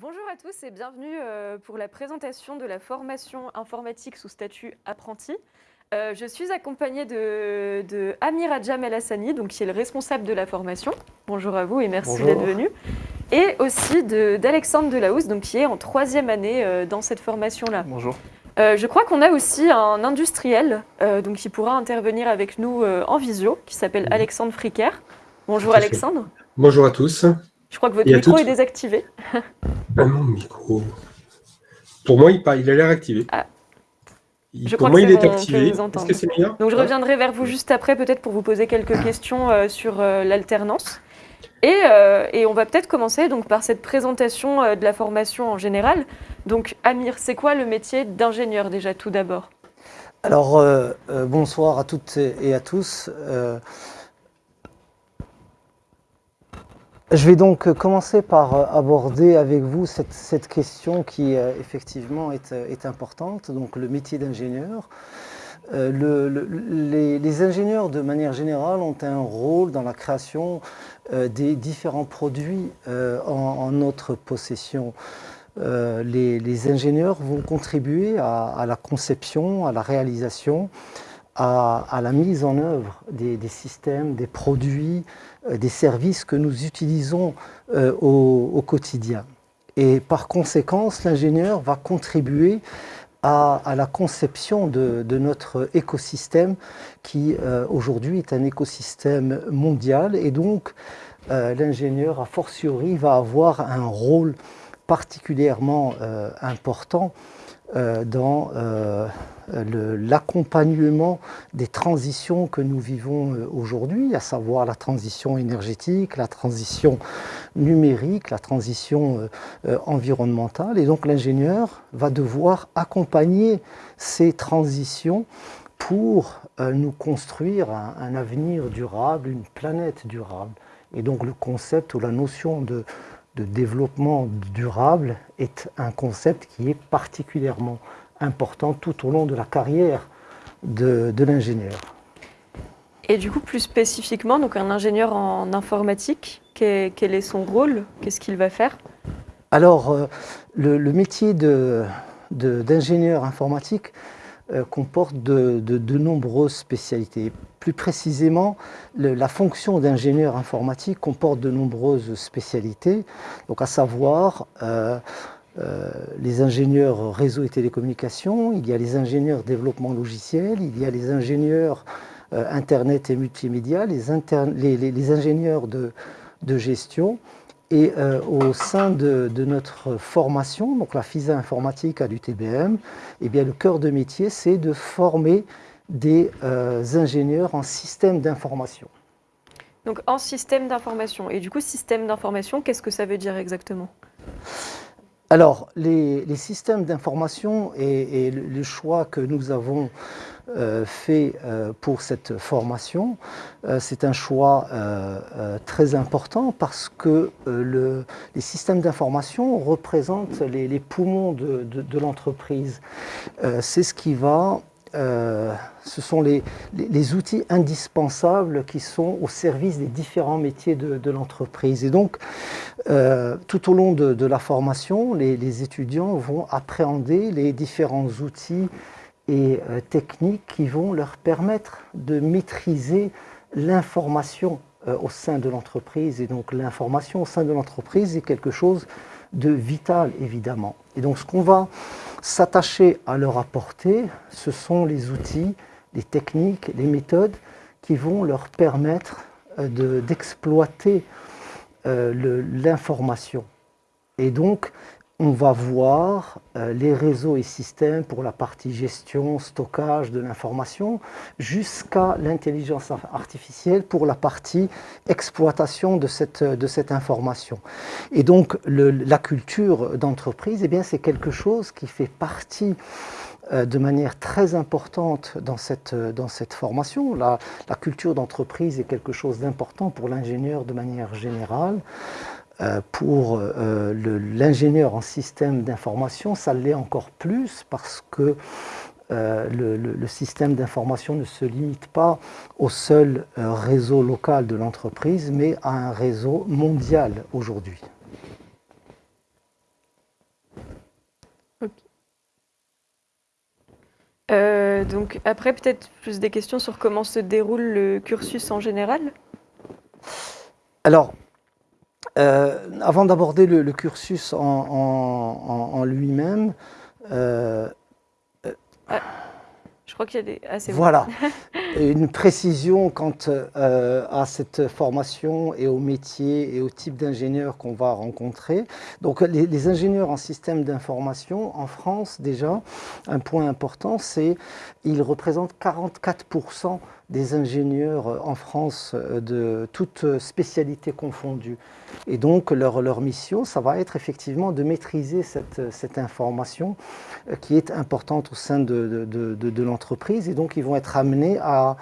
Bonjour à tous et bienvenue euh, pour la présentation de la formation informatique sous statut apprenti. Euh, je suis accompagnée de, de Amir Adjam El Hassani, donc qui est le responsable de la formation. Bonjour à vous et merci d'être venu. Et aussi d'Alexandre Delahousse, donc qui est en troisième année euh, dans cette formation-là. Bonjour. je crois qu'on a aussi un industriel donc qui pourra intervenir avec nous en visio, qui s'appelle Alexandre Fricker. Bonjour Alexandre. Bonjour à tous. Je crois que votre micro est désactivé. Ah, mon micro. Pour moi, il, il a l'air activé. Ah. Je pour moi, il est activé. Est-ce que c'est bien? Donc, je reviendrai vers vous juste après, peut-être pour vous poser quelques questions euh, sur euh, l'alternance. Et, euh, et, on va peut-être commencer donc, par cette présentation de la formation en général. Donc, Amir, c'est quoi le métier d'ingénieur déjà, tout d'abord? Alors, bonsoir à toutes et à tous. Je vais donc commencer par euh, aborder avec vous cette, question qui euh, effectivement euh, est, importante, donc le métier d'ingénieur. les, ingénieurs, de manière générale, ont un rôle dans la création des différents produits en, notre possession. Les, ingénieurs vont contribuer à, la conception, à la réalisation, à, la mise en œuvre des systèmes, des produits, euh, des services que nous utilisons euh, au, quotidien. Et par conséquent, l'ingénieur va contribuer à, la conception de, notre écosystème qui euh, aujourd'hui est un écosystème mondial et donc l'ingénieur a fortiori va avoir un rôle particulièrement important dans l'accompagnement des transitions que nous vivons euh, aujourd'hui, à savoir la transition énergétique, la transition numérique, la transition euh, euh, environnementale. Et donc l'ingénieur va devoir accompagner ces transitions pour nous construire un, avenir durable, une planète durable. Et donc le concept ou la notion de, de développement durable est un concept qui est particulièrement important tout au long de la carrière de, l'ingénieur. Et du coup, plus spécifiquement, donc un ingénieur en informatique, quel, est son rôle? Qu'est-ce qu'il va faire? Alors, euh, le, métier d'ingénieur informatique euh, comporte de, nombreuses spécialités. Plus précisément, la fonction d'ingénieur informatique comporte de nombreuses spécialités, donc à savoir euh, euh, les ingénieurs réseau et télécommunications, il y a les ingénieurs développement logiciel, il y a les ingénieurs Internet et multimédia, les, ingénieurs de, gestion. Et euh, au sein de, notre formation, donc la FISA informatique à l'UTBM, eh bien, le cœur de métier, c'est de former des ingénieurs en système d'information. Donc en système d'information. Et du coup, système d'information, qu'est-ce que ça veut dire exactement? Alors, les, systèmes d'information et, le choix que nous avons euh, fait euh, pour cette formation, euh, c'est un choix très important parce que les systèmes d'information représentent les, poumons de l'entreprise. c'est ce qui va euh, ce sont les, outils indispensables qui sont au service des différents métiers de, l'entreprise. Et donc, euh, tout au long de, la formation, les, étudiants vont appréhender les différents outils et euh, techniques qui vont leur permettre de maîtriser l'information au sein de l'entreprise. Et donc, l'information au sein de l'entreprise est quelque chose de vital, évidemment. Et donc, ce qu'on va s'attacher à leur apporter, ce sont les outils, les techniques, les méthodes qui vont leur permettre euh, d'exploiter euh, l'information. Et donc, on va voir euh, les réseaux et systèmes pour la partie gestion, stockage de l'information, jusqu'à l'intelligence artificielle pour la partie exploitation de cette, de cette information. Et donc la culture d'entreprise, eh c'est quelque chose qui fait partie euh, de manière très importante dans cette, dans cette formation. La culture d'entreprise est quelque chose d'important pour l'ingénieur de manière générale. Euh, pour euh, l'ingénieur en système d'information, ça l'est encore plus parce que euh, le, système d'information ne se limite pas au seul réseau local de l'entreprise, mais à un réseau mondial aujourd'hui. Donc après, peut-être plus des questions sur comment se déroule le cursus en général? Alors, avant d'aborder le, cursus en, lui-même, ah, je crois qu'il y a des... Ah, voilà, une précision quant euh, à cette formation et au métier et au type d'ingénieur qu'on va rencontrer. Donc les, ingénieurs en système d'information en France déjà, un point important, c'est qu'ils représentent 44% des ingénieurs en France euh, de toutes spécialités confondues. Et donc leur, leur mission, ça va être effectivement de maîtriser cette, cette information euh, qui est importante au sein de, l'entreprise. Et donc ils vont être amenés à,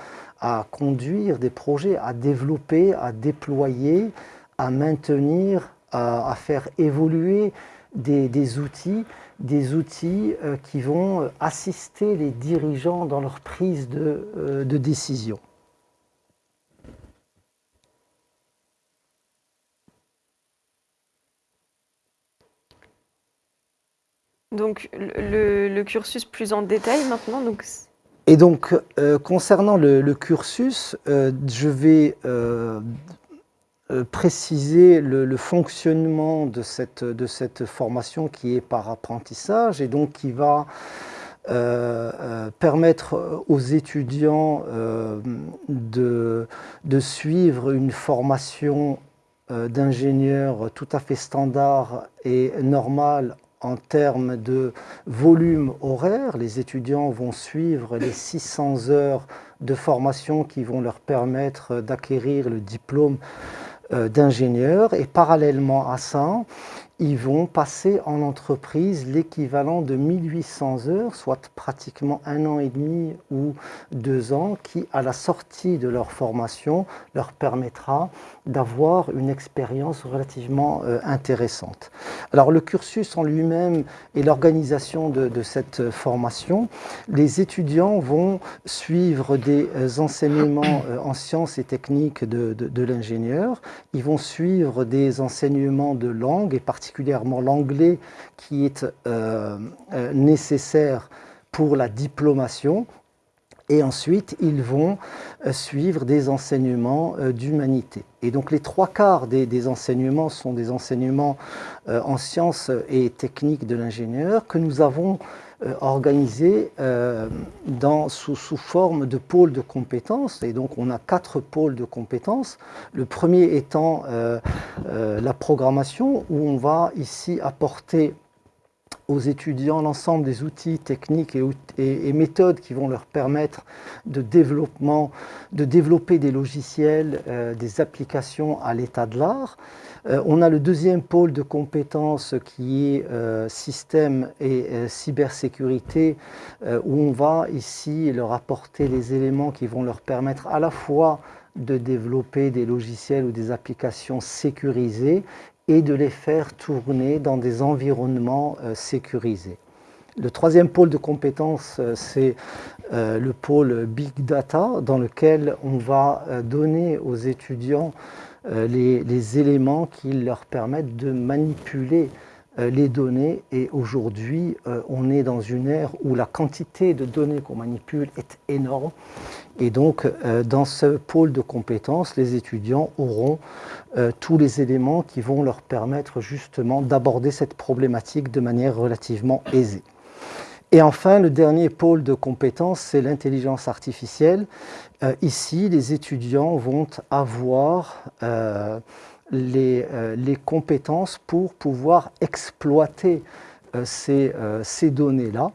conduire des projets, à développer, à déployer, à maintenir, à, faire évoluer des, outils des outils euh, qui vont euh, assister les dirigeants dans leur prise de, euh, décision. Donc le, cursus plus en détail maintenant. Donc... Et donc concernant le, cursus, je vais euh, préciser le, fonctionnement de cette, de cette formation qui est par apprentissage et donc qui va euh, euh, permettre aux étudiants de, de, suivre une formation d'ingénieur tout à fait standard et normale en termes de volume horaire. Les étudiants vont suivre les 600 heures de formation qui vont leur permettre d'acquérir le diplôme euh, d'ingénieurs et parallèlement à ça, ils vont passer en entreprise l'équivalent de 1800 heures, soit pratiquement un an et demi ou deux ans, qui à la sortie de leur formation leur permettra d'avoir une expérience relativement euh, intéressante. Alors le cursus en lui-même et l'organisation de, cette formation, les étudiants vont suivre des euh, enseignements euh, en sciences et techniques de, de l'ingénieur, ils vont suivre des enseignements de langue et particulièrement l'anglais qui est nécessaire pour la diplomation et ensuite ils vont euh, suivre des enseignements euh, d'humanité. Et donc les trois quarts des, enseignements sont des enseignements euh, en sciences et techniques de l'ingénieur que nous avons organisés sous, sous, forme de pôles de compétences. Et donc on a quatre pôles de compétences. Le premier étant la programmation où on va ici apporter aux étudiants l'ensemble des outils techniques et, méthodes qui vont leur permettre de, développement, de développer des logiciels, euh, des applications à l'état de l'art. Euh, on a le deuxième pôle de compétences qui est euh, système et cybersécurité, où on va ici leur apporter les éléments qui vont leur permettre à la fois de développer des logiciels ou des applications sécurisées et de les faire tourner dans des environnements euh, sécurisés. Le troisième pôle de compétences, euh, c'est euh, le pôle Big Data, dans lequel on va donner aux étudiants les, les, éléments qui leur permettent de manipuler les données. Et aujourd'hui, on est dans une ère où la quantité de données qu'on manipule est énorme. Et donc, dans ce pôle de compétences, les étudiants auront euh, tous les éléments qui vont leur permettre justement d'aborder cette problématique de manière relativement aisée. Et enfin, le dernier pôle de compétences, c'est l'intelligence artificielle. Euh, ici, les étudiants vont avoir euh, les, les, compétences pour pouvoir exploiter ces, ces données-là.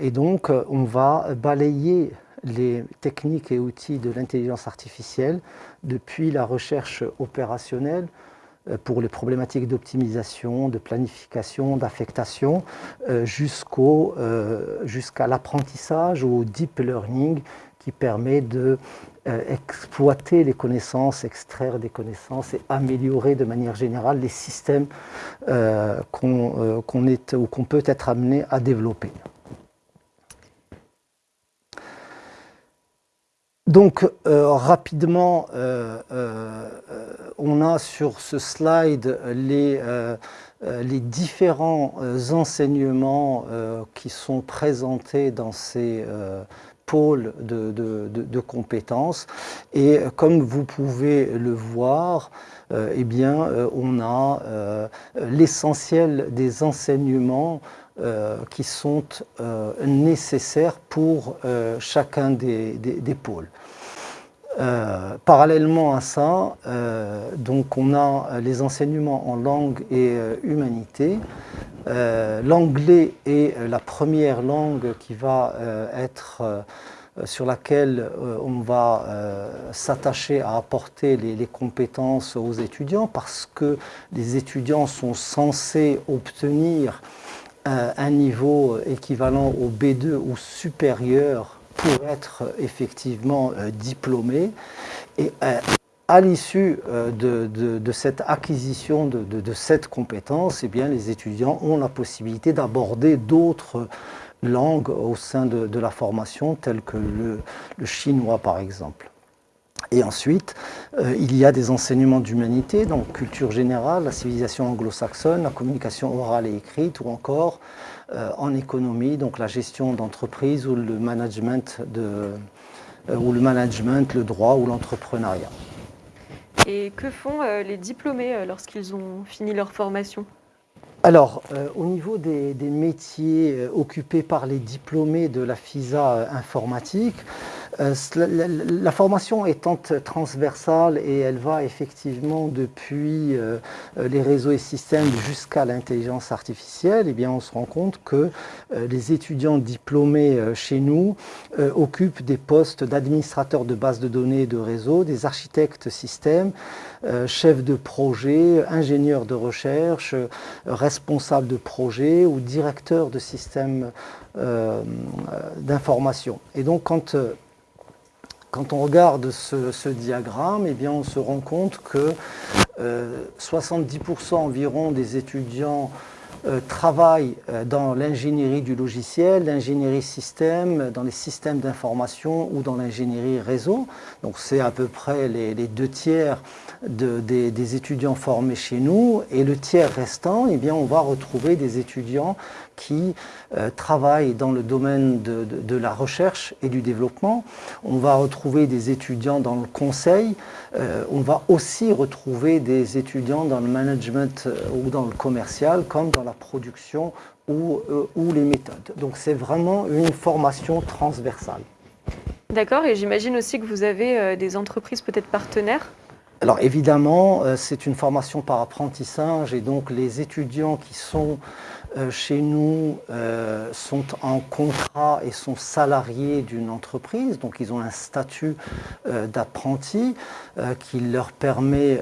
et donc, on va balayer les techniques et outils de l'intelligence artificielle depuis la recherche opérationnelle euh, pour les problématiques d'optimisation, de planification, d'affectation, euh, euh, jusqu'à l'apprentissage ou au deep learning qui permet de exploiter les connaissances, extraire des connaissances et améliorer de manière générale les systèmes qu'on est ou qu'on peut être amené à développer. donc, rapidement, on a sur ce slide les différents enseignements qui sont présentés dans ces pôles de, compétences. Et comme vous pouvez le voir, eh bien, on a l'essentiel des enseignements euh, qui sont euh, nécessaires pour euh, chacun des, pôles. Parallèlement à ça, donc on a les enseignements en langue et humanité. L'anglais est la première langue qui va être sur laquelle on va s'attacher à apporter les, compétences aux étudiants parce que les étudiants sont censés obtenir un niveau équivalent au B2 ou supérieur pour être effectivement euh, diplômé. Et euh, à l'issue euh, de, cette acquisition de, cette compétence, eh bien, les étudiants ont la possibilité d'aborder d'autres langues au sein de, la formation, telles que le chinois par exemple. Et ensuite, il y a des enseignements d'humanité, donc culture générale, la civilisation anglo-saxonne, la communication orale et écrite, ou encore en économie, donc la gestion d'entreprise ou le management, de, euh, ou le management, le droit ou l'entrepreneuriat. Et que font les diplômés lorsqu'ils ont fini leur formation? Alors, au niveau des, des métiers occupés par les diplômés de la FISA informatique, euh, la, formation étant transversale et elle va effectivement depuis euh, les réseaux et systèmes jusqu'à l'intelligence artificielle, eh bien on se rend compte que euh, les étudiants diplômés chez nous occupent des postes d'administrateurs de bases de données et de réseaux, des architectes systèmes, chefs de projet, ingénieurs de recherche, responsables de projet ou directeurs de systèmes d'information. Et donc quand quand on regarde ce, diagramme, eh bien, on se rend compte que 70% euh, environ des étudiants euh, travaillent euh, dans l'ingénierie du logiciel, l'ingénierie système, dans les systèmes d'information ou dans l'ingénierie réseau. Donc c'est à peu près les, deux tiers des, étudiants formés chez nous. Et le tiers restant, eh bien, on va retrouver des étudiants qui euh, travaillent dans le domaine de, la recherche et du développement. On va retrouver des étudiants dans le conseil. Euh, on va aussi retrouver des étudiants dans le management euh, ou dans le commercial, comme dans la production ou, ou les méthodes. Donc c'est vraiment une formation transversale. D'accord, et j'imagine aussi que vous avez des entreprises peut-être partenaires? Alors évidemment, c'est une formation par apprentissage et donc les étudiants qui sont euh, chez nous euh, sont en contrat et sont salariés d'une entreprise, donc ils ont un statut euh, d'apprenti qui leur permet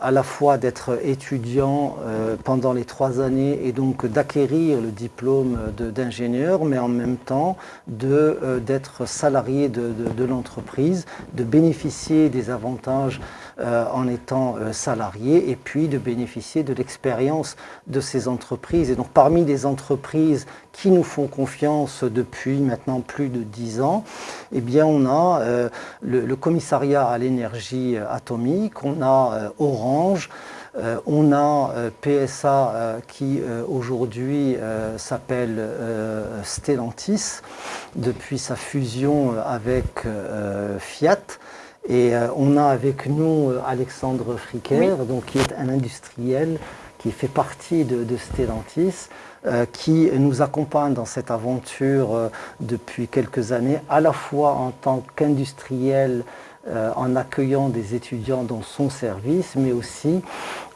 à la fois d'être étudiants pendant les trois années et donc d'acquérir le diplôme d'ingénieur, mais en même temps d'être salarié de, de l'entreprise, de bénéficier des avantages en étant salarié et puis de bénéficier de l'expérience de ces entreprises et donc parmi les entreprises qui nous font confiance depuis maintenant plus de dix ans, eh bien on a euh, le, commissariat à l'énergie atomique, on a euh, Orange, euh, on a PSA qui aujourd'hui s'appelle Stellantis depuis sa fusion avec Fiat. Et on a avec nous Alexandre Fricker, donc, qui est un industriel qui fait partie de, Stellantis, euh, qui nous accompagne dans cette aventure euh, depuis quelques années, à la fois en tant qu'industriel, euh, en accueillant des étudiants dans son service, mais aussi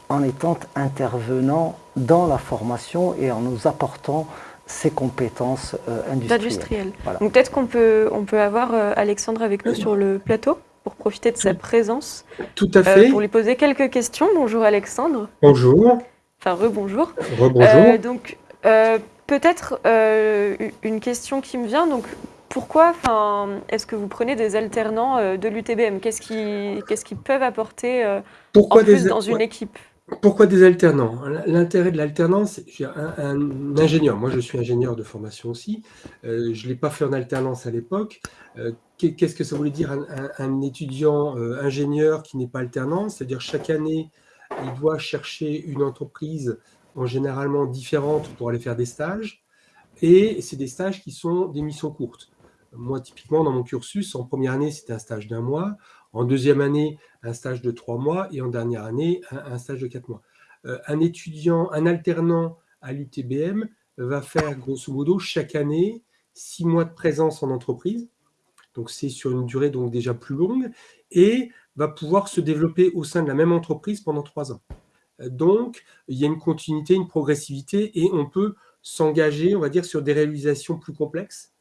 en étant intervenant dans la formation et en nous apportant ses compétences industrielles. Donc peut-être qu'on peut, on peut avoir Alexandre avec nous sur le plateau pour profiter de sa présence. Tout à fait. pour lui poser quelques questions. Bonjour Alexandre. Bonjour. Enfin, rebonjour. Rebonjour. Euh, donc, euh, peut-être euh, une question qui me vient. Donc, pourquoi est-ce que vous prenez des alternants de l'UTBM Qu'est-ce qu'ils peuvent apporter pourquoi en plus dans une équipe? Pourquoi des alternants? L'intérêt de l'alternance, un, un, ingénieur, moi je suis ingénieur de formation aussi, euh, je ne l'ai pas fait en alternance à l'époque. Qu'est-ce que ça voulait dire un, étudiant ingénieur qui n'est pas alternant? C'est-à-dire chaque année, il doit chercher une entreprise en généralement différente pour aller faire des stages. Et c'est des stages qui sont des missions courtes. Moi, typiquement, dans mon cursus, en première année, c'était un stage d'un mois. En deuxième année, un stage de trois mois et en dernière année, un, stage de quatre mois. Euh, un étudiant, un alternant à l'UTBM va faire grosso modo chaque année six mois de présence en entreprise. Donc c'est sur une durée donc déjà plus longue et va pouvoir se développer au sein de la même entreprise pendant trois ans. Euh, donc il y a une continuité, une progressivité et on peut s'engager, on va dire, sur des réalisations plus complexes,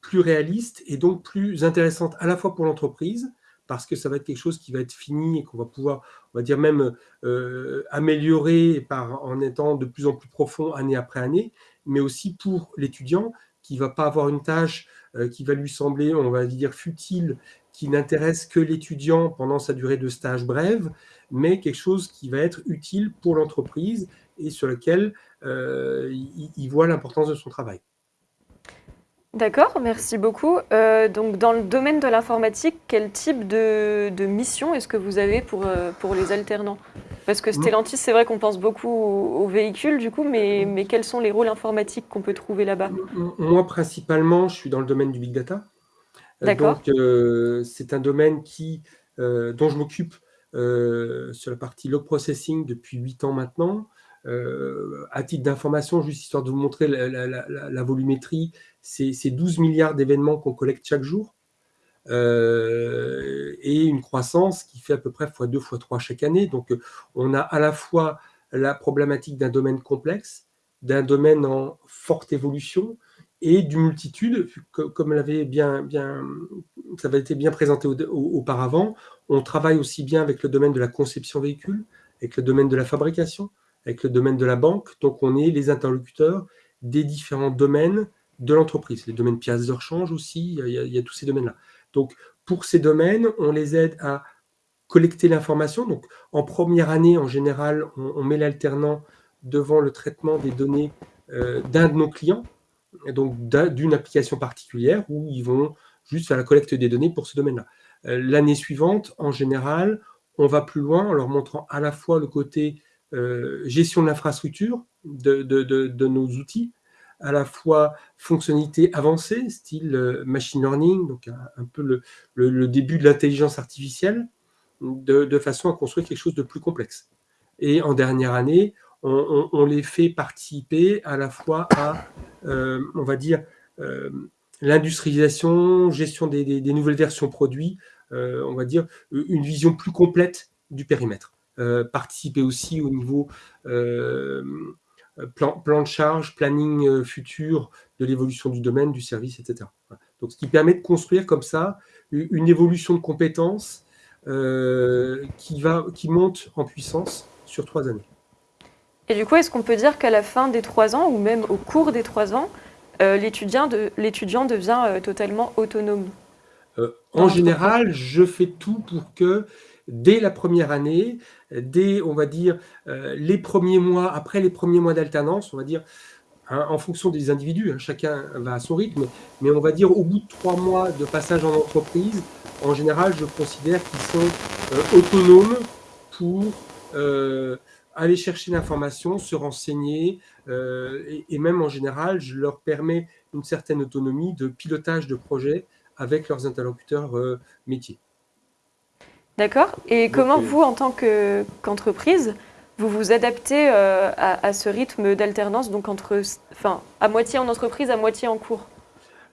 plus réalistes et donc plus intéressantes à la fois pour l'entreprise, parce que ça va être quelque chose qui va être fini et qu'on va pouvoir, on va dire même euh, améliorer par, en étant de plus en plus profond année après année, mais aussi pour l'étudiant qui ne va pas avoir une tâche euh, qui va lui sembler, on va dire, futile, qui n'intéresse que l'étudiant pendant sa durée de stage brève, mais quelque chose qui va être utile pour l'entreprise et sur lequel euh, il voit l'importance de son travail. D'accord, merci beaucoup. Euh, donc, dans le domaine de l'informatique, quel type de, mission est-ce que vous avez pour, euh, pour les alternants? Parce que Stellantis, c'est vrai qu'on pense beaucoup aux, véhicules, du coup, mais, mais quels sont les rôles informatiques qu'on peut trouver là-bas? Moi, principalement, je suis dans le domaine du big data. Euh. Donc, c'est un domaine qui, dont je m'occupe sur la partie log processing depuis 8 ans maintenant. Euh, à titre d'information, juste histoire de vous montrer la, volumétrie, c'est 12 milliards d'événements qu'on collecte chaque jour. Euh, et une croissance qui fait à peu près x2, x3 chaque année. Donc, on a à la fois la problématique d'un domaine complexe, d'un domaine en forte évolution et d'une multitude, comme l'avait bien, bien, ça avait été bien présenté auparavant, on travaille aussi bien avec le domaine de la conception véhicule, avec le domaine de la fabrication, avec le domaine de la banque. Donc, on est les interlocuteurs des différents domaines de l'entreprise. Les domaines pièces de rechange aussi, il y, a, tous ces domaines-là. Donc, pour ces domaines, on les aide à collecter l'information. Donc, en première année, en général, on, met l'alternant devant le traitement des données euh, d'un de nos clients, donc d'une application particulière, où ils vont juste faire la collecte des données pour ce domaine-là. Euh, l'année suivante, en général, on va plus loin en leur montrant à la fois le côté euh, gestion de l'infrastructure de, nos outils, à la fois fonctionnalités avancées, style euh, machine learning, donc un, peu le, début de l'intelligence artificielle, de, façon à construire quelque chose de plus complexe. Et en dernière année, on, les fait participer à la fois à, euh, on va dire, l'industrialisation, gestion des, nouvelles versions produits, on va dire, une vision plus complète du périmètre. Euh, participer aussi au niveau euh, plan, de charge, planning euh, futur de l'évolution du domaine, du service, etc. Donc, ce qui permet de construire comme ça une évolution de compétences qui, va, qui monte en puissance sur trois années. Et du coup, est-ce qu'on peut dire qu'à la fin des trois ans, ou même au cours des trois ans, l'étudiant de, devient totalement autonome? En général, je fais tout pour que dès la première année, dès, on va dire, euh, les premiers mois, après les premiers mois d'alternance, on va dire, hein, en fonction des individus, hein, chacun va à son rythme, mais on va dire au bout de trois mois de passage en entreprise, en général, je considère qu'ils sont euh, autonomes pour euh, aller chercher l'information, se renseigner, et, et, même en général, je leur permets une certaine autonomie de pilotage de projet avec leurs interlocuteurs métiers. D'accord. Et comment vous, en tant qu'entreprise, vous vous adaptez euh, à, ce rythme d'alternance, donc entre, enfin, à moitié en entreprise, à moitié en cours?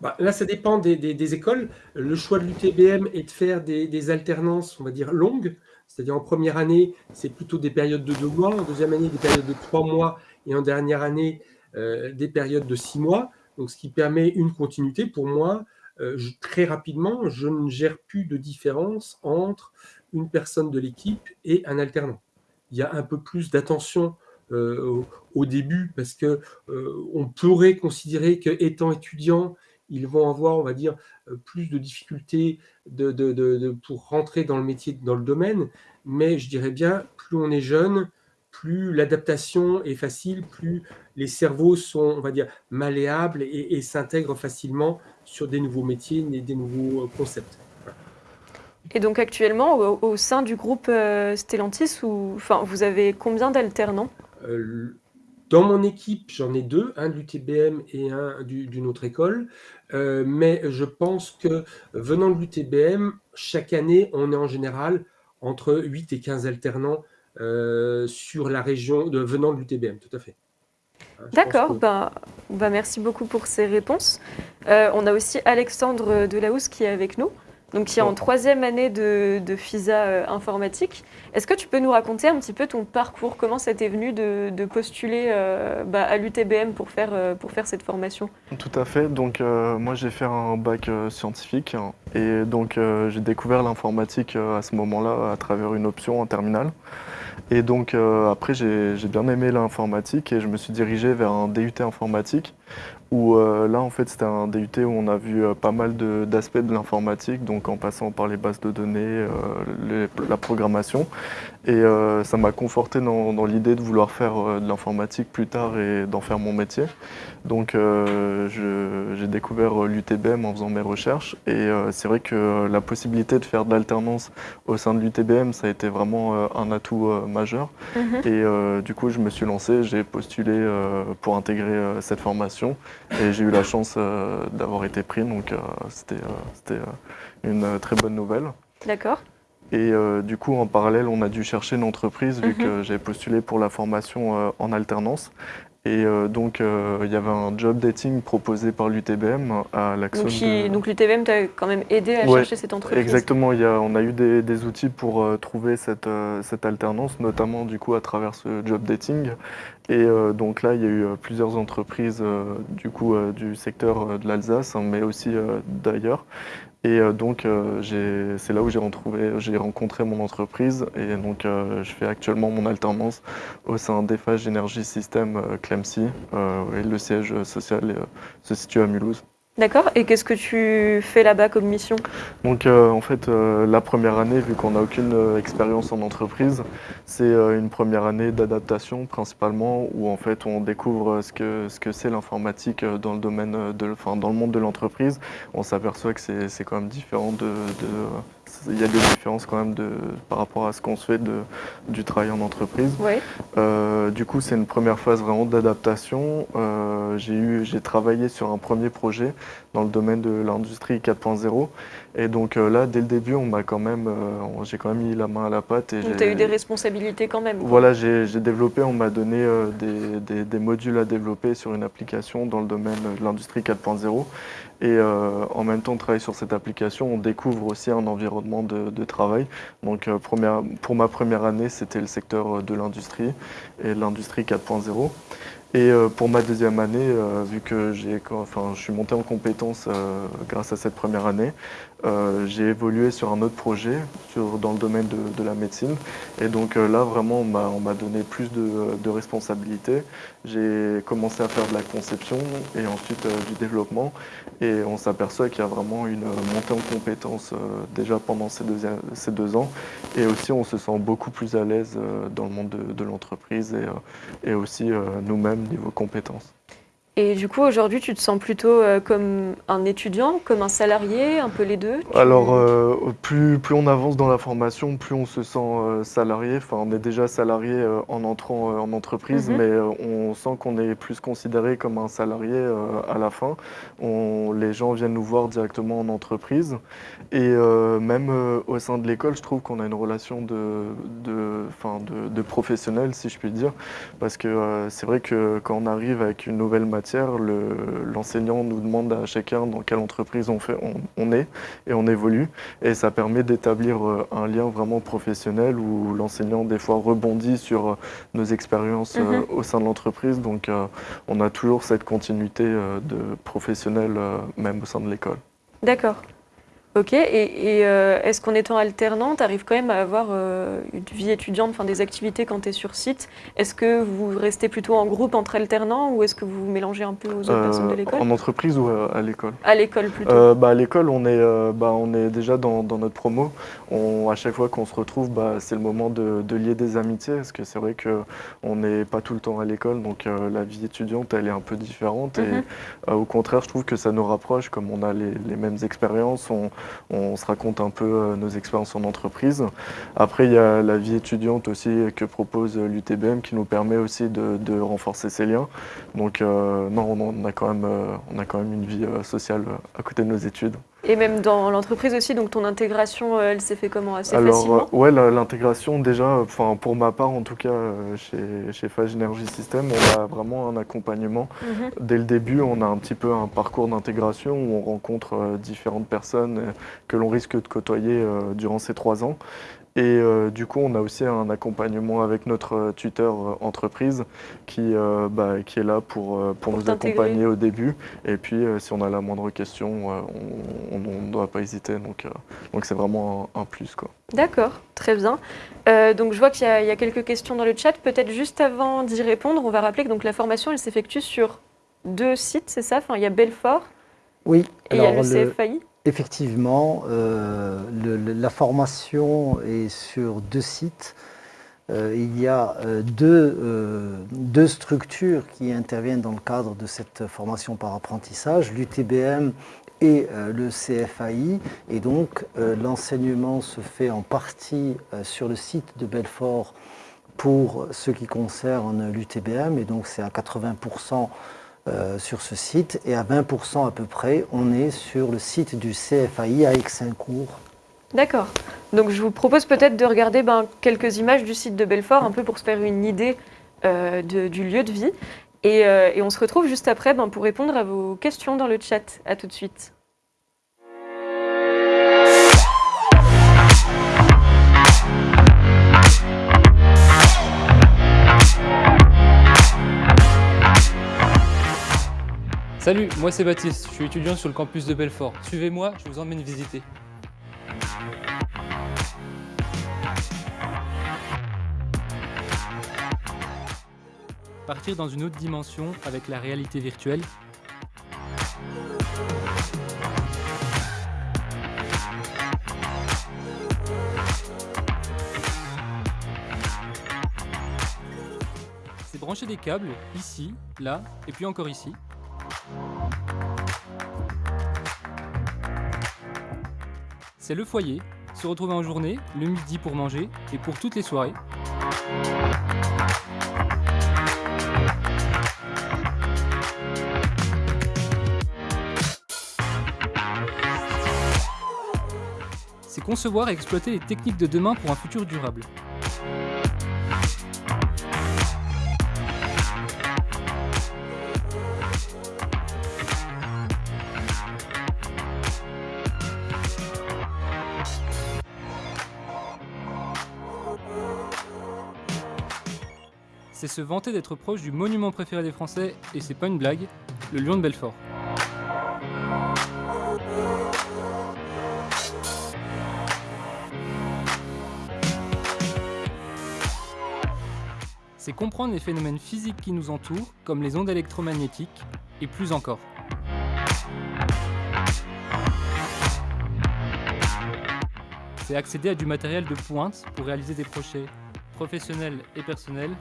Bah, Là, ça dépend des, écoles. Le choix de l'UTBM est de faire des, alternances, on va dire, longues. C'est-à-dire en première année, c'est plutôt des périodes de deux mois, en deuxième année, des périodes de trois mois, et en dernière année, euh, des périodes de six mois. Donc, ce qui permet une continuité. Pour moi, euh, très rapidement, je ne gère plus de différence entre une personne de l'équipe et un alternant. Il y a un peu plus d'attention euh, au, début parce que on pourrait considérer qu'étant étudiant, ils vont avoir, on va dire, plus de difficultés de, pour rentrer dans le métier, dans le domaine. Mais je dirais bien, plus on est jeune, plus l'adaptation est facile, plus les cerveaux sont, on va dire, malléables et, s'intègrent facilement sur des nouveaux métiers, des nouveaux concepts. Et donc actuellement, au, sein du groupe Stellantis, enfin, vous avez combien d'alternants? Dans mon équipe, j'en ai deux, un de l'UTBM et un d'une autre école. Euh, mais je pense que venant de l'UTBM, chaque année, on est en général entre 8 et 15 alternants euh, sur la région de, venant de l'UTBM, tout à fait. Hein, D'accord, ben, ben, merci beaucoup pour ces réponses. Euh, on a aussi Alexandre Delahousse qui est avec nous donc qui est en troisième année de, FISA euh, informatique. Est-ce que tu peux nous raconter un petit peu ton parcours? Comment ça t'est venu de, postuler euh, bah, à l'UTBM pour faire, euh, pour faire cette formation? Tout à fait. Donc moi j'ai fait un bac scientifique hein, et donc j'ai découvert l'informatique à ce moment-là à travers une option en terminale. Et donc après j'ai bien aimé l'informatique et je me suis dirigé vers un DUT informatique où euh, là en fait c'était un DUT où on a vu euh, pas mal d'aspects de, l'informatique, donc en passant par les bases de données, euh, la programmation. Et ça m'a conforté dans, l'idée de vouloir faire de l'informatique plus tard et d'en faire mon métier. Donc j'ai découvert l'UTBM en faisant mes recherches et c'est vrai que la possibilité de faire de l'alternance au sein de l'UTBM, ça a été vraiment un atout majeur. Mhm. Et du coup je me suis lancé, j'ai postulé pour intégrer cette formation et j'ai eu la chance euh, d'avoir été pris, donc euh, c'était euh, une très bonne nouvelle. D'accord. Et du coup, en parallèle, on a dû chercher une entreprise vu mhm. que j'ai postulé pour la formation en alternance. Et euh, donc, euh, il y avait un job dating proposé par l'UTBM à l'action. Donc, l'UTBM t'a quand même aidé à chercher cette entreprise Exactement, il y a, on a eu des, outils pour euh, trouver cette, cette, alternance, notamment du coup à travers ce job dating. Et donc là, il y a eu plusieurs entreprises du coup du secteur de l'Alsace, hein, mais aussi d'ailleurs. Et euh, donc, euh, c'est là où j'ai rencontré mon entreprise. Et donc, euh, je fais actuellement mon alternance au sein d'EFAGE Energy System Clemcy. et le siège social se situe à Mulhouse. D'accord. Et qu'est-ce que tu fais là-bas comme mission? Donc euh, en fait, euh, la première année, vu qu'on n'a aucune euh, expérience en entreprise, c'est une première année d'adaptation principalement, où en fait on découvre ce que ce que c'est l'informatique dans le domaine de, enfin dans le monde de l'entreprise. On s'aperçoit que c'est quand même différent de, il y a des différences quand même de, par rapport à ce qu'on se fait de, du travail en entreprise. Euh, du coup, c'est une première phase vraiment d'adaptation. Euh, j'ai travaillé sur un premier projet dans le domaine de l'industrie 4.0 et donc euh, là, dès le début, on m'a quand même, j'ai quand même mis la main à la pâte. Et tu as eu des responsabilités quand même Voilà, j'ai développé, on m'a donné des, des, modules à développer sur une application dans le domaine de l'industrie 4.0. Et en même temps, on travaille sur cette application, on découvre aussi un environnement de, de travail. Donc première, pour ma première année, c'était le secteur de l'industrie et l'industrie 4.0. Et pour ma deuxième année, vu que enfin, je suis monté en compétences grâce à cette première année, euh, j'ai évolué sur un autre projet sur, dans le domaine de, la médecine. Et donc euh, là, vraiment, on m'a donné plus de, de responsabilités. J'ai commencé à faire de la conception et ensuite euh, du développement. Et on s'aperçoit qu'il y a vraiment une montée en compétences déjà pendant ces deux, ans. Et aussi, on se sent beaucoup plus à l'aise dans le monde de, l'entreprise et, et, aussi nous-mêmes niveau compétences. Et du coup, aujourd'hui, tu te sens plutôt euh, comme un étudiant, comme un salarié, un peu les deux Alors, euh, plus, plus on avance dans la formation, plus on se sent euh, salarié. Enfin, on est déjà salarié en entrant en entreprise, mhm. mais on sent qu'on est plus considéré comme un salarié à la fin. On, les gens viennent nous voir directement en entreprise. Et même au sein de l'école, je trouve qu'on a une relation de, de, de, de professionnel, si je puis dire. Parce que c'est vrai que quand on arrive avec une nouvelle matière, l'enseignant nous demande à chacun dans quelle entreprise on, fait, on, est et on évolue. Et ça permet d'établir euh, un lien vraiment professionnel où l'enseignant des fois rebondit sur euh, nos expériences euh, mhm. au sein de l'entreprise. Donc on a toujours cette continuité de professionnel même au sein de l'école. D'accord. Ok, et, et, euh, est-ce qu'en étant alternant, tu arrives quand même à avoir euh, une vie étudiante, enfin des activités quand tu es sur site? Est-ce que vous restez plutôt en groupe entre alternants ou est-ce que vous vous mélangez un peu aux autres personnes de Euh, l'école? en entreprise ou à, à l'école? À l'école plutôt. Euh, bah, À l'école, on, est, euh, bah, on est déjà dans, dans notre promo. On, à chaque fois qu'on se retrouve, bah, c'est le moment de, de lier des amitiés, parce que c'est vrai qu'on n'est pas tout le temps à l'école, donc euh, la vie étudiante, elle est un peu différente. Et euh, au contraire, je trouve que ça nous rapproche, comme on a les, les mêmes expériences, on, on se raconte un peu euh, nos expériences en entreprise. Après, il y a la vie étudiante aussi que propose l'UTBM, qui nous permet aussi de, renforcer ces liens. Donc euh, non, on a, quand même, euh, on a quand même une vie euh, sociale euh, à côté de nos études. Et même dans l'entreprise aussi, donc ton intégration, euh, elle s'est fait comment? Assez Alors, facilement? euh, ouais, l'intégration, déjà, enfin, pour ma part, en tout cas, euh, chez, chez Phage Energy System, on a vraiment un accompagnement. Mhm. Dès le début, on a un petit peu un parcours d'intégration où on rencontre différentes personnes que l'on risque de côtoyer durant ces trois ans. Et euh, du coup, on a aussi un accompagnement avec notre euh, tuteur euh, entreprise qui, euh, bah, qui est là pour, euh, pour, Pour nous accompagner au début. Et puis, euh, si on a la moindre question, euh, on ne doit pas hésiter. Donc, euh, donc c'est vraiment un, un plus. Quoi. D'accord, très bien. Euh, donc je vois qu'il y, a- il y a quelques questions dans le chat. Peut-être juste avant d'y répondre, on va rappeler que donc, la formation, elle s'effectue sur deux sites, c'est ça? Enfin, Il y a Belfort Oui, et il y a le le- CFAI. Effectivement, euh, la formation est sur deux sites. Euh, il y a euh, deux, deux structures qui interviennent dans le cadre de cette formation par apprentissage, l'UTBM et le CFAI. Et donc, l'enseignement se fait en partie sur le site de Belfort pour ce qui concerne l'UTBM. Et donc, c'est à 80% euh, sur ce site. Et à 20% à peu près, on est sur le site du CFAI à Aix-Saint-Cour. D'accord. Donc je vous propose peut-être de regarder ben, quelques images du site de Belfort, un peu pour se faire une idée euh, du lieu de vie. Et, euh, et on se retrouve juste après ben, pour répondre à vos questions dans le chat. À tout de suite. Salut, moi c'est Baptiste, je suis étudiant sur le campus de Belfort. Suivez-moi, je vous emmène visiter. Partir dans une autre dimension avec la réalité virtuelle. C'est brancher des câbles ici, là et puis encore ici. C'est le foyer, se retrouver en journée, le midi pour manger et pour toutes les soirées. C'est concevoir et exploiter les techniques de demain pour un futur durable. Se vanter d'être proche du monument préféré des Français, et c'est pas une blague, le lion de Belfort. C'est comprendre les phénomènes physiques qui nous entourent, comme les ondes électromagnétiques, et plus encore. C'est accéder à du matériel de pointe pour réaliser des projets professionnels et personnels,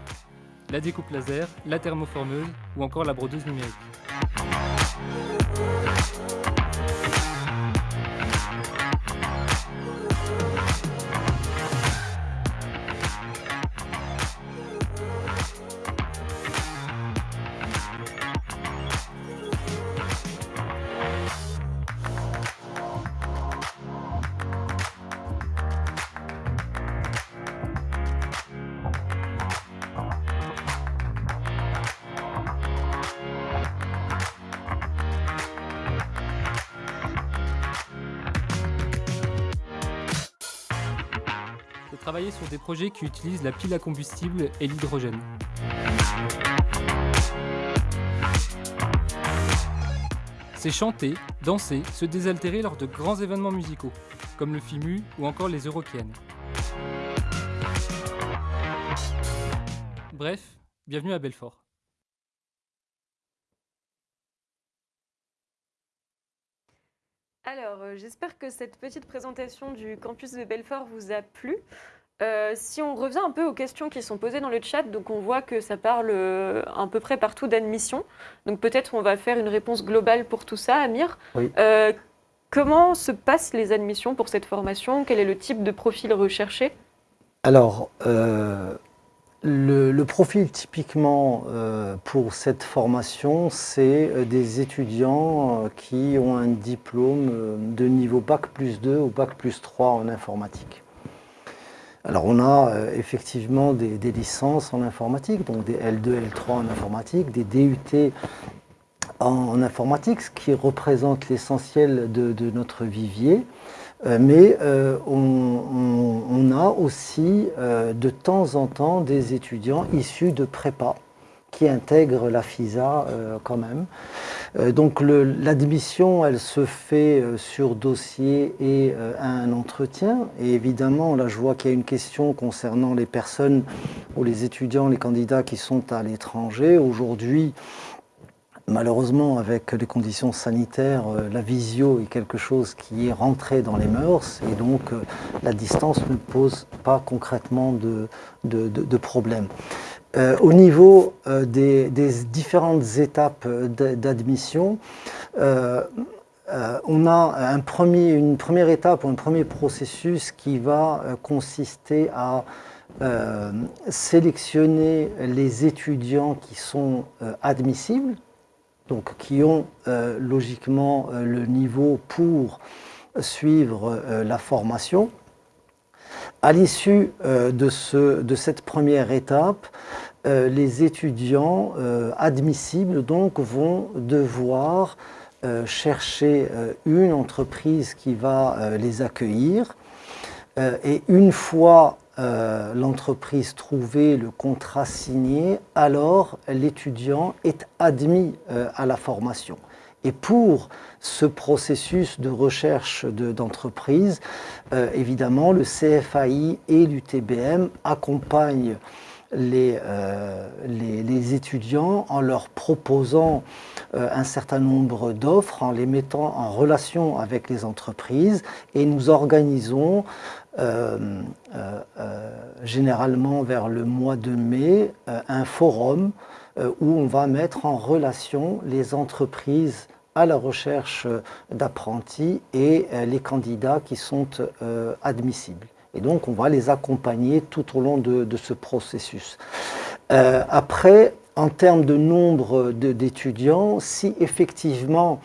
la découpe laser, la thermoformeuse ou encore la brodeuse numérique. Sur des projets qui utilisent la pile à combustible et l'hydrogène. c'est chanter, danser, se désaltérer lors de grands événements musicaux, comme le FIMU ou encore les Eurokéennes. Bref, bienvenue à Belfort. Alors, euh, j'espère que cette petite présentation du campus de Belfort vous a plu. Euh, si on revient un peu aux questions qui sont posées dans le chat, donc on voit que ça parle euh, à peu près partout d'admission. Donc peut-être on va faire une réponse globale pour tout ça, Amir. Oui. Euh, comment se passent les admissions pour cette formation? Quel est le type de profil recherché? Alors, le, le profil typiquement pour cette formation, c'est des étudiants qui ont un diplôme de niveau Bac plus 2 ou Bac plus 3 en informatique. Alors on a euh, effectivement des, licences en informatique, donc des L2, L3 en informatique, des DUT en, informatique, ce qui représente l'essentiel de, notre vivier. Euh, mais euh, on, a aussi de temps en temps des étudiants issus de prépa qui intègrent la FISA euh, quand même. Euh, donc l'admission, elle se fait euh, sur dossier et un entretien. Et évidemment, là je vois qu'il y a une question concernant les personnes ou les étudiants, les candidats qui sont à l'étranger. Aujourd'hui, Malheureusement, avec les conditions sanitaires, la visio est quelque chose qui est rentré dans les mœurs et donc la distance ne pose pas concrètement de problème. Euh, au niveau euh, des, différentes étapes euh, d'admission, on a une première étape un premier processus qui va consister à sélectionner les étudiants qui sont admissibles, donc qui ont logiquement le niveau pour suivre la formation. À l'issue euh, de, ce- de cette première étape, euh, les étudiants euh, admissibles donc vont devoir chercher une entreprise qui va les accueillir. Et une fois l'entreprise trouvée, le contrat signé, alors l'étudiant est admis à la formation. Et pour ce processus de recherche de- d'entreprise, euh, évidemment, le CFAI et l'UTBM accompagnent les, euh, les, les étudiants en leur proposant euh, un certain nombre d'offres, en les mettant en relation avec les entreprises. Et nous organisons généralement vers le mois de mai un forum où on va mettre en relation les entreprises à la recherche euh, d'apprentis et euh, les candidats qui sont euh, admissibles. Et donc, on va les accompagner tout au long de, ce processus. Après, en termes de nombre d'étudiants, si effectivement,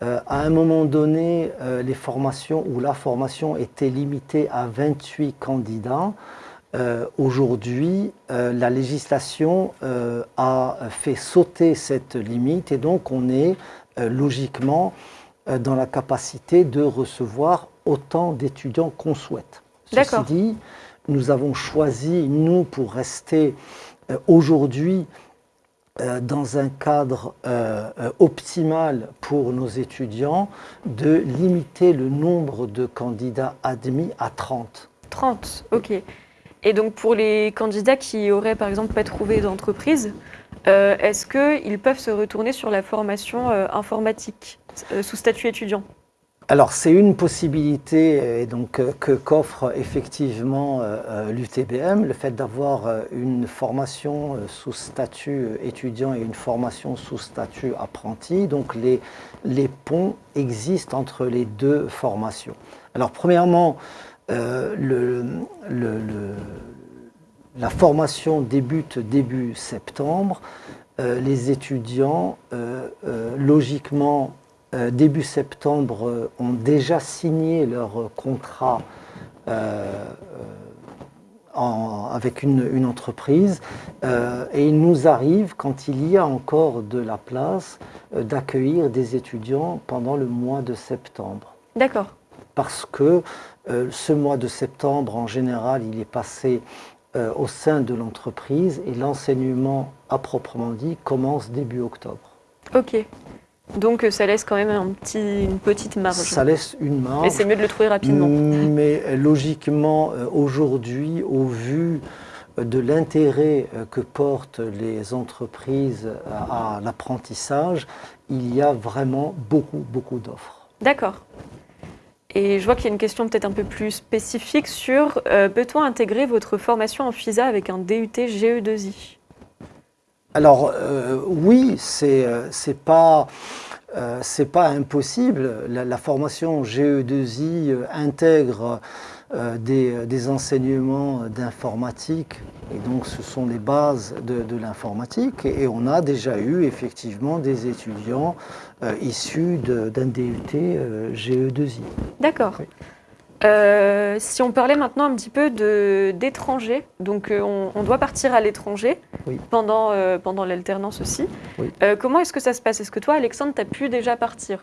à un moment donné, les formations ou la formation était limitée à 28 candidats, aujourd'hui, la législation a fait sauter cette limite et donc on est logiquement euh, dans la capacité de recevoir autant d'étudiants qu'on souhaite. Ceci dit, nous avons choisi, nous, pour rester euh, aujourd'hui euh, dans un cadre euh, euh, optimal pour nos étudiants, de limiter le nombre de candidats admis à 30. 30, ok. Et donc pour les candidats qui auraient par exemple pas trouvé d'entreprise, euh, est-ce qu'ils peuvent se retourner sur la formation euh, informatique euh, sous statut étudiant? Alors, c'est une possibilité que qu'offre effectivement l'UTBM, le fait d'avoir une formation sous statut étudiant et une formation sous statut apprenti. Donc, les, les ponts existent entre les deux formations. Alors, premièrement, le- la formation débute début septembre. Euh, les étudiants, euh, euh, logiquement, début septembre, ont déjà signé leur contrat en- avec une, une entreprise euh, et il nous arrive, quand il y a encore de la place, euh, d'accueillir des étudiants pendant le mois de septembre D'accord. parce que euh, ce mois de septembre, en général, il est passé euh, au sein de l'entreprise et l'enseignement, à proprement dit, commence début octobre. Ok. Donc euh, ça laisse quand même un petit, une petite marge. Ça laisse une marge. Mais c'est mieux de le trouver rapidement. Mais euh, logiquement, aujourd'hui, au vu de l'intérêt que portent les entreprises à l'apprentissage, il y a vraiment beaucoup, beaucoup d'offres. D'accord. Et je vois qu'il y a une question peut-être un peu plus spécifique sur euh, peut-on intégrer votre formation en FISA avec un DUT GE2I Alors euh, oui, c'est pas euh, c'est pas impossible. La, formation GE2I euh, intègre euh, des, des enseignements d'informatique et donc ce sont les bases de, de l'informatique et, on a déjà eu effectivement des étudiants euh, issus d'un DUT euh, GE2I. D'accord. Oui. Euh, si on parlait maintenant un petit peu d'étrangers, donc euh, on, on doit partir à l'étranger Oui. pendant, euh, pendant l'alternance aussi. Oui. Euh, comment est-ce que ça se passe? Est-ce que toi, Alexandre, tu as pu déjà partir?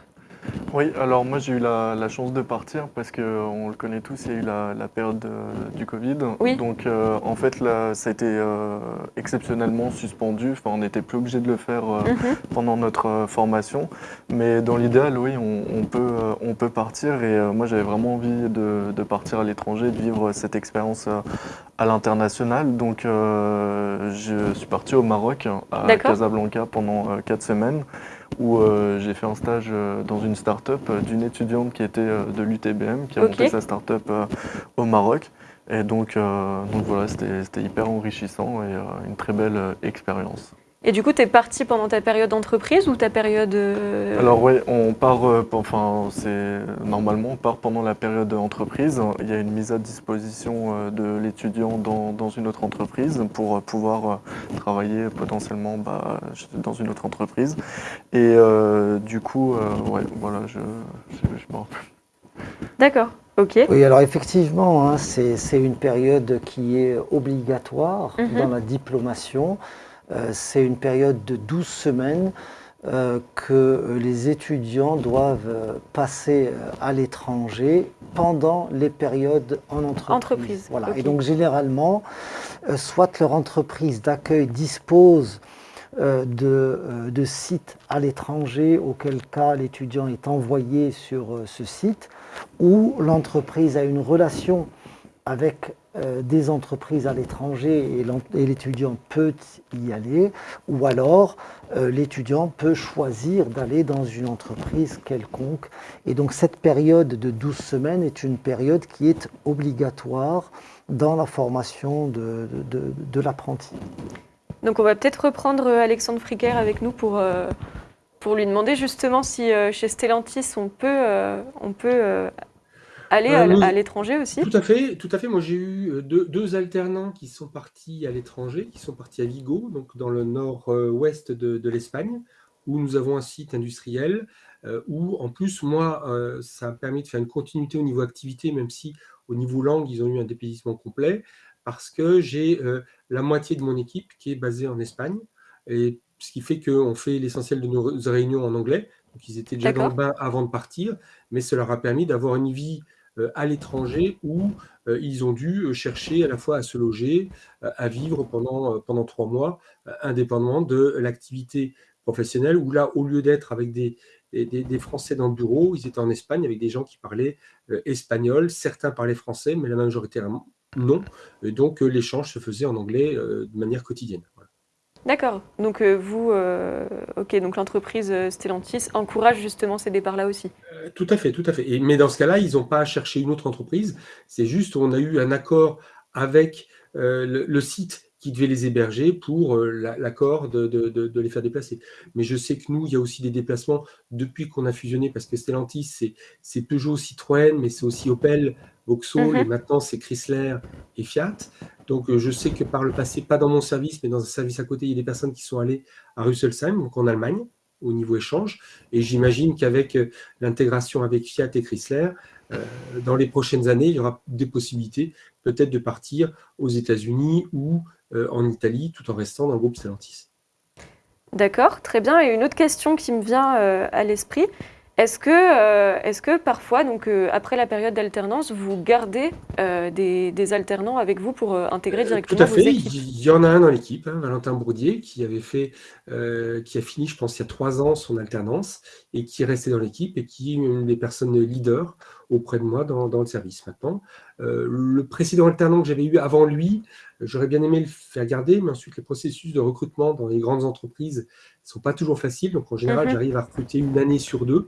Oui, alors moi j'ai eu la, la chance de partir parce qu'on le connaît tous, il y a eu la, la période euh, du Covid. Oui. Donc euh, en fait là, ça a été euh, exceptionnellement suspendu. Enfin, on n'était plus obligé de le faire Mhm. pendant notre formation. Mais dans l'idéal, oui, on, on peut, on peut partir. Et moi j'avais vraiment envie de, de partir à l'étranger, de vivre cette expérience à l'international. Donc je suis parti au Maroc, à. Casablanca pendant quatre semaines où euh, j'ai fait un stage euh, dans une start-up euh, d'une étudiante qui était de l'UTBM, qui a Ok. monté sa start-up au Maroc. Et donc, donc voilà, c'était c'était hyper enrichissant et une très belle expérience. Et du coup, tu es parti pendant ta période d'entreprise ou ta période... euh, Alors oui, on part, euh, enfin c'est normalement on part pendant la période entreprise. Il y a une mise à disposition euh, de l'étudiant dans, dans une autre entreprise pour euh, pouvoir euh, travailler potentiellement bah, dans une autre entreprise. Et euh, du coup, euh, ouais, voilà, je, je, je m'en rappelle. D'accord, ok. Oui, alors effectivement, hein, c'est une période qui est obligatoire Mhm. dans la diplomation. Euh, c'est une période de 12 semaines euh, que les étudiants doivent euh, passer à l'étranger pendant les périodes en entreprise. Entreprise, Voilà. Et donc généralement, soit leur entreprise d'accueil dispose de, de sites à l'étranger, auquel cas l'étudiant est envoyé sur ce site, ou l'entreprise a une relation avec euh, des entreprises à l'étranger et l'étudiant peut y aller, ou alors euh, l'étudiant peut choisir d'aller dans une entreprise quelconque. Et donc cette période de 12 semaines est une période qui est obligatoire dans la formation de, l'apprenti. Donc on va peut-être reprendre euh, Alexandre Fricker avec nous pour, pour lui demander justement si chez Stellantis on peut, on peut aller Euh, à, l'étranger aussi. Tout à fait, tout à fait. Moi, j'ai eu euh, deux, deux alternants qui sont partis à l'étranger, qui sont partis à Vigo, donc dans le nord-ouest de, de l'Espagne, où nous avons un site industriel, euh, où en plus, moi, euh, ça a permis de faire une continuité au niveau activité, même si au niveau langue, ils ont eu un dépaysement complet, parce que j'ai la moitié de mon équipe qui est basée en Espagne, et ce qui fait qu'on fait l'essentiel de nos réunions en anglais. Donc, ils étaient déjà dans le bain avant de partir, mais cela leur a permis d'avoir une vie à l'étranger où euh, ils ont dû euh, chercher à la fois à se loger, euh, à vivre pendant, euh, trois mois, euh, indépendamment de l'activité professionnelle, où là, au lieu d'être avec des, des, Français dans le bureau, ils étaient en Espagne avec des gens qui parlaient euh, espagnol, certains parlaient français, mais la majorité non. Et donc, euh, l'échange se faisait en anglais euh, de manière quotidienne. D'accord. Donc euh, vous, euh, ok, donc l'entreprise euh, Stellantis encourage justement ces départs-là aussi. Tout à fait, tout à fait. Mais dans ce cas-là, ils n'ont pas cherché une autre entreprise. C'est juste, on a eu un accord avec le site qui devait les héberger pour euh, la- l'accord de, de- de- de les faire déplacer. Mais je sais que nous, il y a aussi des déplacements depuis qu'on a fusionné, parce que Stellantis, c'est- c'est Peugeot, Citroën, mais c'est aussi Opel, Vauxhall, Mhm. et maintenant c'est Chrysler et Fiat. Donc euh, je sais que par le passé, pas dans mon service, mais dans un service à côté, il y a des personnes qui sont allées à Rüsselsheim, donc en Allemagne, au niveau échange. Et j'imagine qu'avec euh, l'intégration avec Fiat et Chrysler, euh, dans les prochaines années, il y aura des possibilités peut-être de partir aux États-Unis ou euh, en Italie, tout en restant dans le groupe Stellantis. D'accord, très bien. Et une autre question qui me vient à l'esprit, Est-ce que, euh, est-ce que parfois, donc, euh, après la période d'alternance, vous gardez euh, des, des alternants avec vous pour intégrer directement Tout à vos fait. équipes? Il y en a un dans l'équipe, hein, Valentin Bourdier, qui avait fait, qui a fini, je pense, il y a trois ans son alternance et qui est resté dans l'équipe et qui est une des personnes leaders auprès de moi dans, dans le service maintenant. Euh, le précédent alternant que j'avais eu avant lui, j'aurais bien aimé le faire garder, mais ensuite les processus de recrutement dans les grandes entreprises ne sont pas toujours faciles. Donc en général, Mhm. j'arrive à recruter une année sur deux.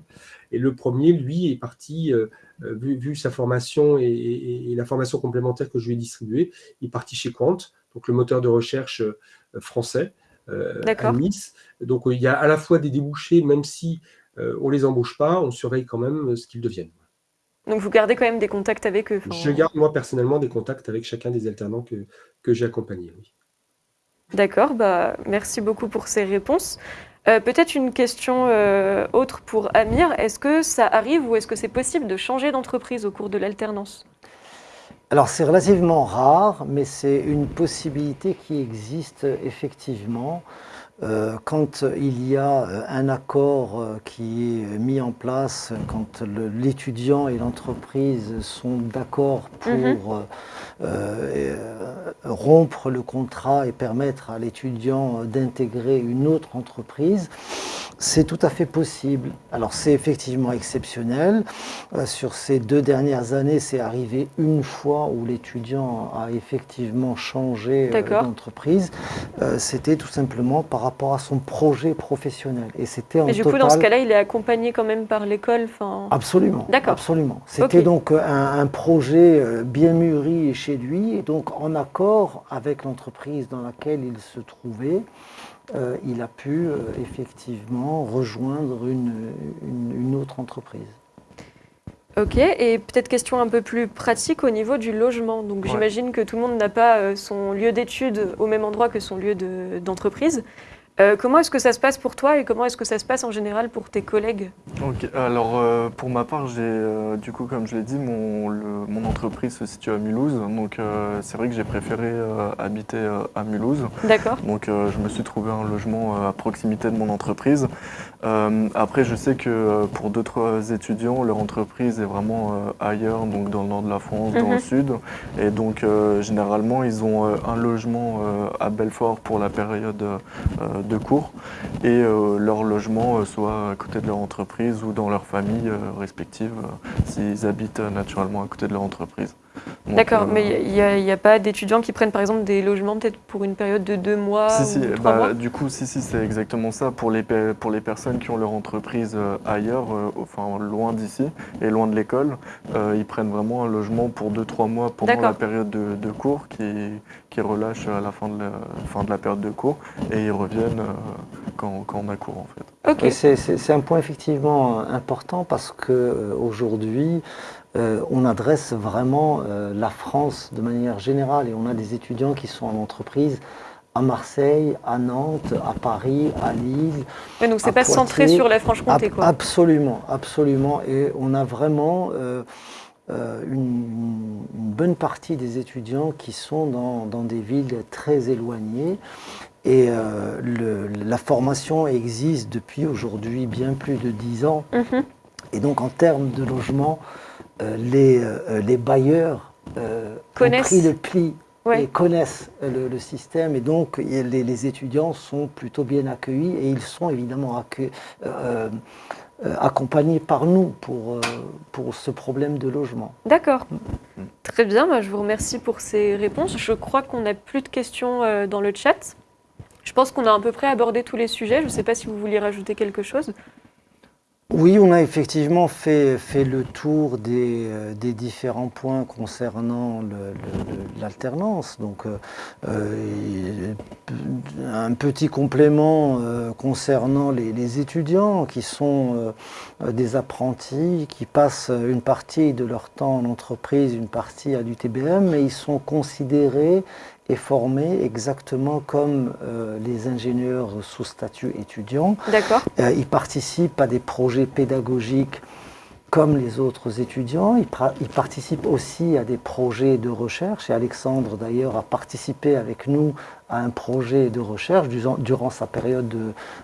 Et le premier, lui, est parti, euh, euh, vu, vu sa formation et, et- et la formation complémentaire que je lui ai distribuée, il est parti chez Quant, donc le moteur de recherche euh, français euh, à. Nice. Donc euh, il y a à la fois des débouchés, même si euh, on les embauche pas, on surveille quand même euh, ce qu'ils deviennent. Donc vous gardez quand même des contacts avec eux. Je garde moi personnellement des contacts avec chacun des alternants que, que j'ai accompagnés. oui. D'accord, bah, merci beaucoup pour ces réponses. Euh, Peut-être une question euh, autre pour Amir. Est-ce que ça arrive ou est-ce que c'est possible de changer d'entreprise au cours de l'alternance? Alors c'est relativement rare, mais c'est une possibilité qui existe effectivement. Euh, quand il y a euh, un accord euh, qui est mis en place, quand l'étudiant et l'entreprise sont d'accord pour Mhm. Rompre le contrat et permettre à l'étudiant d'intégrer une autre entreprise, c'est tout à fait possible. Alors c'est effectivement exceptionnel. Euh, sur ces deux dernières années, c'est arrivé une fois où l'étudiant a effectivement changé euh, d'entreprise. Euh, C'était tout simplement par rapport à son projet professionnel. Et c'était en Mais du coup, total... dans ce cas-là, il est accompagné quand même par l'école. Absolument. D'accord. Absolument. C'était donc un, un projet euh, bien mûri chez lui, et donc en accord avec l'entreprise dans laquelle il se trouvait, euh, il a pu euh, effectivement rejoindre une, une- une autre entreprise. Ok, et peut-être question un peu plus pratique au niveau du logement. Donc Ouais. j'imagine que tout le monde n'a pas euh, son lieu d'études au même endroit que son lieu de- d'entreprise. Euh, comment est-ce que ça se passe pour toi et comment est-ce que ça se passe en général pour tes collègues? Alors euh, pour ma part, j'ai euh, du coup, comme je l'ai dit, mon, le- mon entreprise se situe à Mulhouse. Donc c'est vrai que j'ai préféré habiter à Mulhouse. D'accord Donc je me suis trouvé un logement à proximité de mon entreprise. Euh, après, je sais que euh, pour d'autres étudiants, leur entreprise est vraiment euh, ailleurs, donc dans le nord de la France, dans Mhm. le sud. Et donc euh, généralement, ils ont euh, un logement euh, à Belfort pour la période euh, de cours et euh, leur logement euh, soit à côté de leur entreprise ou dans leur famille euh, respective s'ils habitent euh, naturellement à côté de leur entreprise. D'accord, euh, mais il n'y a, pas d'étudiants qui prennent par exemple des logements peut-être pour une période de deux mois Si, ou si, trois bah, mois du coup, si, si, c'est exactement ça. Pour les, pour les personnes qui ont leur entreprise euh, ailleurs, euh, enfin loin d'ici et loin de l'école, euh, ils prennent vraiment un logement pour 2-3 mois pendant la période de, de cours qui, qui relâche à la fin de la, fin de la période de cours et ils reviennent euh, quand, quand on a cours en fait. Ok, Et c'est- un point effectivement important parce qu'aujourd'hui, on adresse vraiment euh, la France de manière générale et on a des étudiants qui sont en entreprise à Marseille, à Nantes, à Paris, à Lille. Ouais, donc c'est pas centré sur la Franche-Comté quoi. Absolument, absolument. Et on a vraiment euh, euh, une, une bonne partie des étudiants qui sont dans, dans des villes très éloignées. Et euh, le- la formation existe depuis aujourd'hui bien plus de dix ans. Mhm. Et donc en termes de logement, euh, les, les bailleurs euh, ont Connaissent. pris le pli Ouais. et connaissent le, le système. Et donc les, les étudiants sont plutôt bien accueillis et ils sont évidemment accue- euh, accompagnés par nous pour, euh, pour ce problème de logement. D'accord. Mm. Très bien, bah, je vous remercie pour ces réponses. Je crois qu'on n'a plus de questions euh, dans le chat. Je pense qu'on a à peu près abordé tous les sujets. Je ne sais pas si vous vouliez rajouter quelque chose. Oui, on a effectivement fait, fait le tour des, euh, des différents points concernant l'alternance. Donc, euh, euh, un petit complément concernant les, étudiants qui sont des apprentis, qui passent une partie de leur temps en entreprise, une partie à l'UTBM, mais ils sont considérés et formés exactement comme euh, les ingénieurs sous statut étudiant. D'accord. Euh, ils participent à des projets pédagogiques comme les autres étudiants. Ils, ils participent aussi à des projets de recherche. Et Alexandre, d'ailleurs, a participé avec nous à un projet de recherche durant, durant sa période de,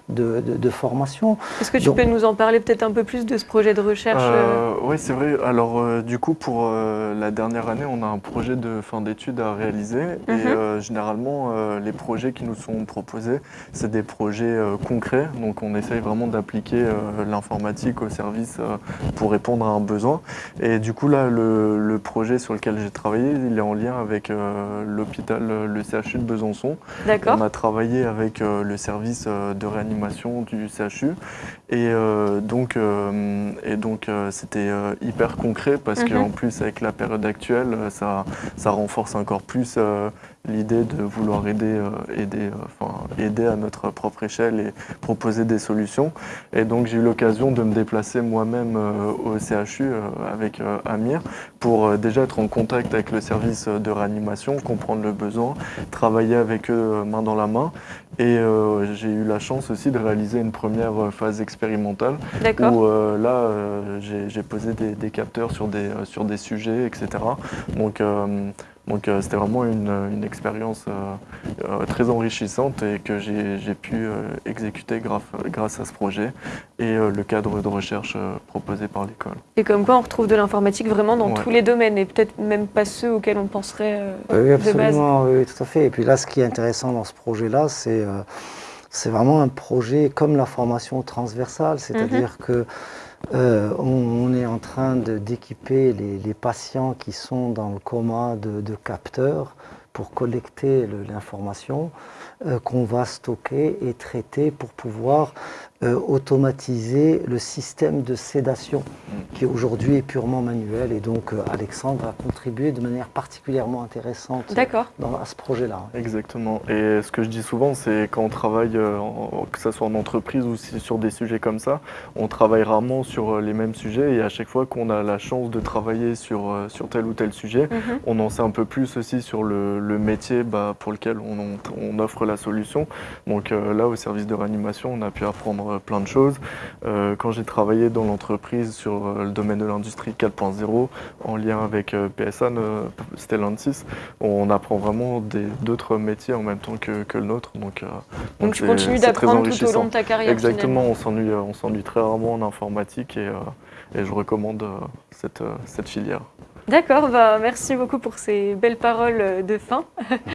de, de- de formation. Est-ce que tu Donc- peux nous en parler peut-être un peu plus de ce projet de recherche euh, oui, c'est vrai. Alors, euh, du coup, pour euh, la dernière année, on a un projet de fin d'études à réaliser. Et Mhm. euh, généralement, euh, les projets qui nous sont proposés, c'est des projets euh, concrets. Donc, on essaye vraiment d'appliquer euh, l'informatique au service euh, pour répondre à un besoin. Et du coup, là, le, le projet sur lequel j'ai travaillé, il est en lien avec euh, l'hôpital, euh, le CHU de Besançon. On a travaillé avec euh, le service euh, de réanimation du CHU et euh, donc, et donc c'était hyper concret parce Mhm. qu'en plus avec la période actuelle, ça, ça renforce encore plus l'idée de vouloir aider, euh, aider, euh, enfin, aider à notre propre échelle et proposer des solutions. Et donc j'ai eu l'occasion de me déplacer moi-même euh, au CHU euh, avec euh, Amir pour euh, déjà être en contact avec le service de réanimation, comprendre le besoin, travailler avec eux main dans la main. Et euh, j'ai eu la chance aussi de réaliser une première phase expérimentale où euh, là euh, j'ai j'ai posé des, des capteurs sur des, euh, sur des sujets, etc. Donc euh, donc euh, c'était vraiment une, une expérience euh, euh, très enrichissante et que j'ai pu euh, exécuter grâce, grâce à ce projet et euh, le cadre de recherche euh, proposé par l'école. Et comme quoi on retrouve de l'informatique vraiment dans Ouais. tous les domaines et peut-être même pas ceux auxquels on penserait. euh, Oui, oui, de base. absolument, oui, tout à fait. Et puis là, ce qui est intéressant dans ce projet-là, c'est euh, c'est vraiment un projet comme la formation transversale, c'est-à-dire que euh, on, est en train d'équiper les, patients qui sont dans le coma de, capteurs pour collecter le- l'information euh, qu'on va stocker et traiter pour pouvoir euh, automatiser le système de sédation qui aujourd'hui est purement manuel. Et donc euh, Alexandre a contribué de manière particulièrement intéressante dans, à ce projet-là. Exactement. Et ce que je dis souvent, c'est quand on travaille, euh, en- que ce soit en entreprise ou sur des sujets comme ça, on travaille rarement sur euh, les mêmes sujets et à chaque fois qu'on a la chance de travailler sur, euh, sur tel ou tel sujet, Mhm. on en sait un peu plus aussi sur le, le métier bah, pour lequel on, on- on offre la solution. Donc euh, là, au service de réanimation, on a pu apprendre euh, plein de choses. Euh, quand j'ai travaillé dans l'entreprise sur euh, le domaine de l'industrie 4.0, en lien avec PSA, Stellantis, on apprend vraiment d'autres métiers en même temps que, que le nôtre. Donc, Donc tu continues d'apprendre tout au long de ta carrière. Exactement, finalement. on s'ennuie, très rarement en informatique et, et je recommande cette, cette filière. D'accord, bah, merci beaucoup pour ces belles paroles de fin.